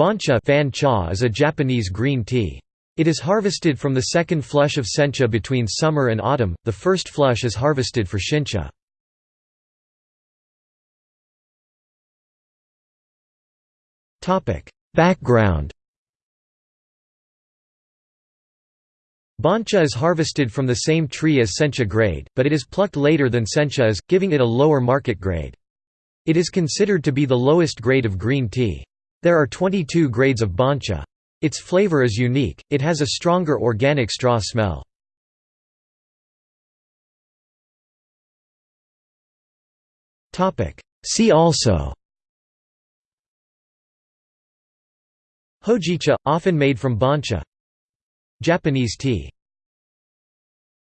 Bancha fan cha is a Japanese green tea. It is harvested from the second flush of sencha between summer and autumn, the first flush is harvested for shincha. Background Bancha is harvested from the same tree as sencha grade, but it is plucked later than sencha is, giving it a lower market grade. It is considered to be the lowest grade of green tea. There are 22 grades of bancha. Its flavor is unique, it has a stronger organic straw smell. See also Hojicha, often made from bancha Japanese tea